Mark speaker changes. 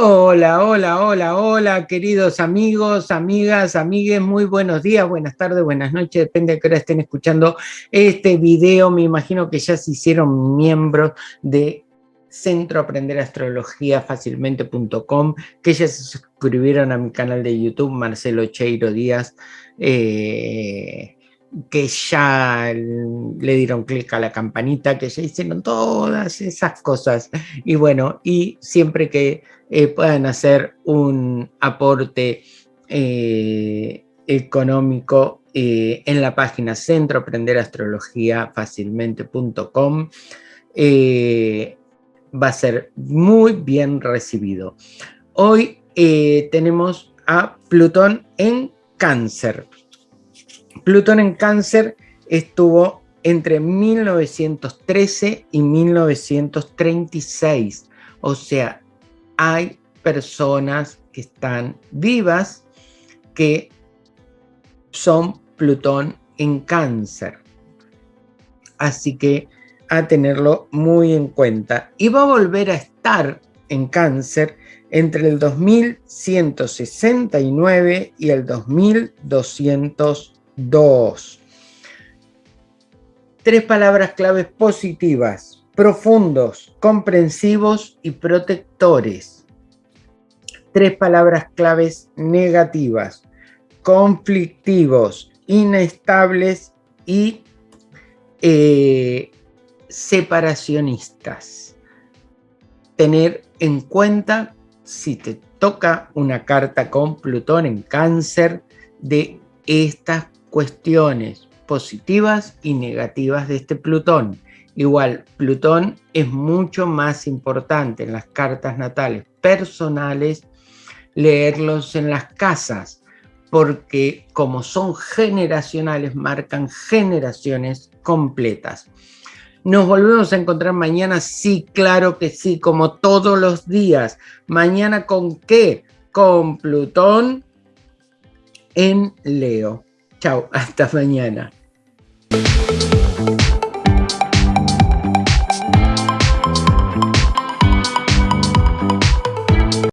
Speaker 1: Hola, hola, hola, hola, queridos amigos, amigas, amigues, muy buenos días, buenas tardes, buenas noches, depende de qué hora estén escuchando este video. Me imagino que ya se hicieron miembros de Centro Aprender Astrología Fácilmente.com, que ya se suscribieron a mi canal de YouTube, Marcelo Cheiro Díaz, eh, que ya le dieron clic a la campanita, que ya hicieron todas esas cosas. Y bueno, y siempre que eh, puedan hacer un aporte eh, económico eh, en la página Centro Aprender Astrología Fácilmente.com, va a ser muy bien recibido. Hoy tenemos a Plutón en Cáncer. Plutón en Cáncer estuvo entre 1913 y 1936. O sea, hay personas que están vivas que son Plutón en Cáncer. Así que a tenerlo muy en cuenta. Y va a volver a estar en Cáncer entre el 2169 y el 2200 Dos. Tres palabras claves positivas, profundos, comprensivos y protectores. Tres palabras claves negativas, conflictivos, inestables y eh, separacionistas. Tener en cuenta, si te toca una carta con Plutón en cáncer, de estas cuestiones positivas y negativas de este Plutón. Igual, Plutón es mucho más importante en las cartas natales personales leerlos en las casas, porque como son generacionales, marcan generaciones completas. ¿Nos volvemos a encontrar mañana? Sí, claro que sí, como todos los días. ¿Mañana con qué? Con Plutón en Leo. Chao, hasta mañana.